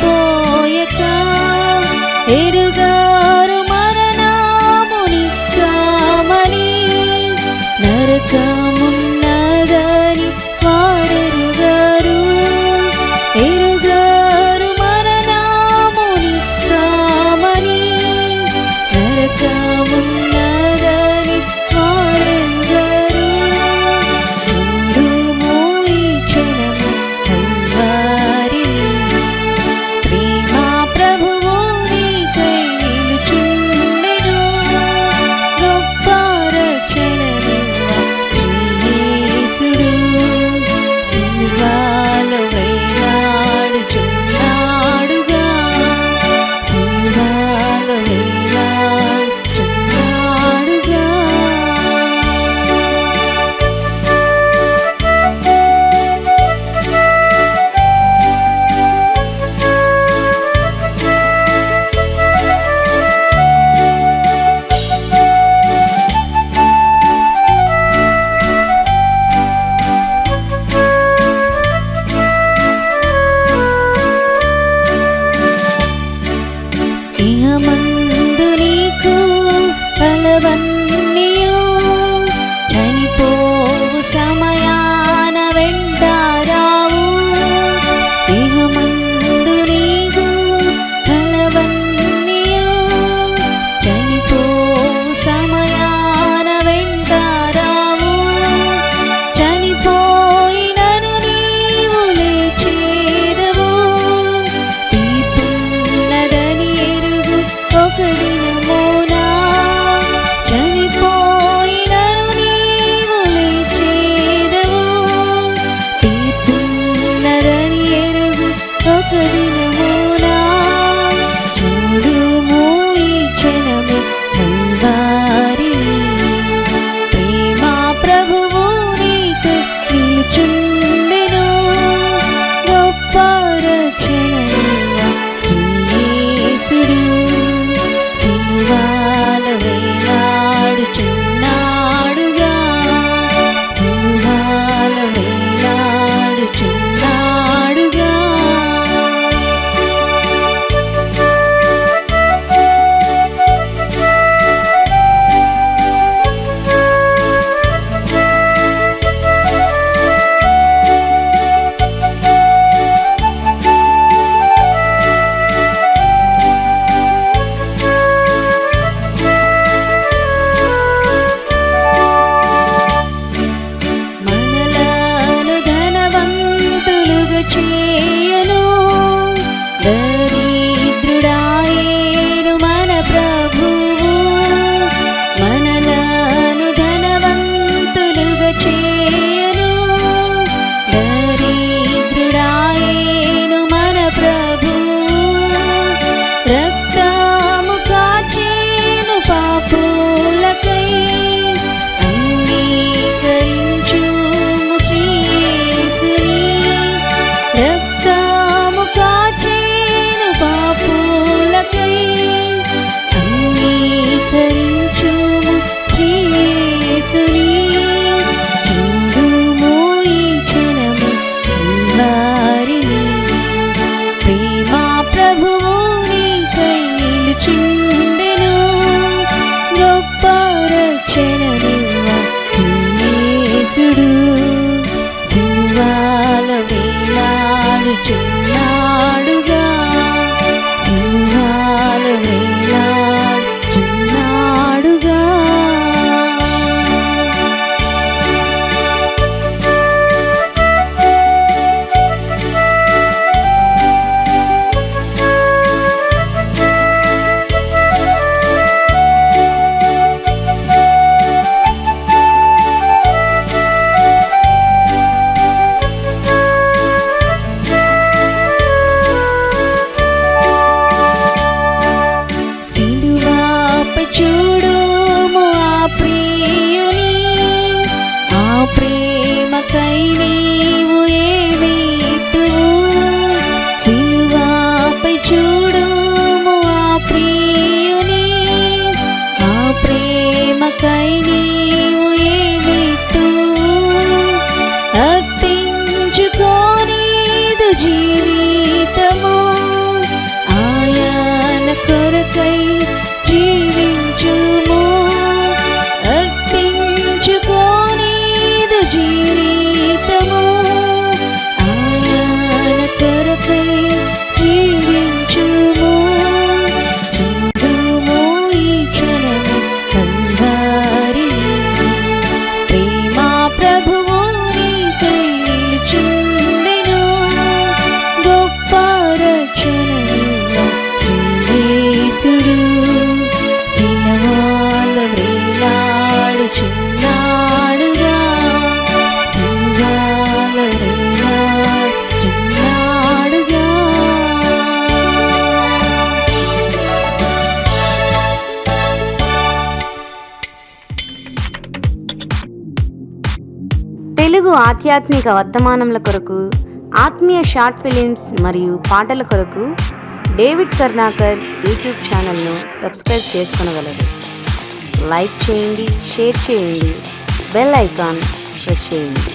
不何必呢 There 知 చూడుము ఆ ప్రియుని. ఆ ప్రేమకై నీవు ఏమీతువు సిలువాపై చూడుము ఆ ప్రియుని. ఆ ప్రేమకై ఆధ్యాత్మిక వర్తమానముల కొరకు ఆత్మీయ షార్ట్ ఫిలిమ్స్ మరియు పాటల కొరకు డేవిడ్ కర్ణాకర్ యూట్యూబ్ ఛానల్ను సబ్స్క్రైబ్ చేసుకొనగలరు. లైక్ చేయండి షేర్ చేయండి బెల్ ఐకాన్ ప్రెస్ చేయండి.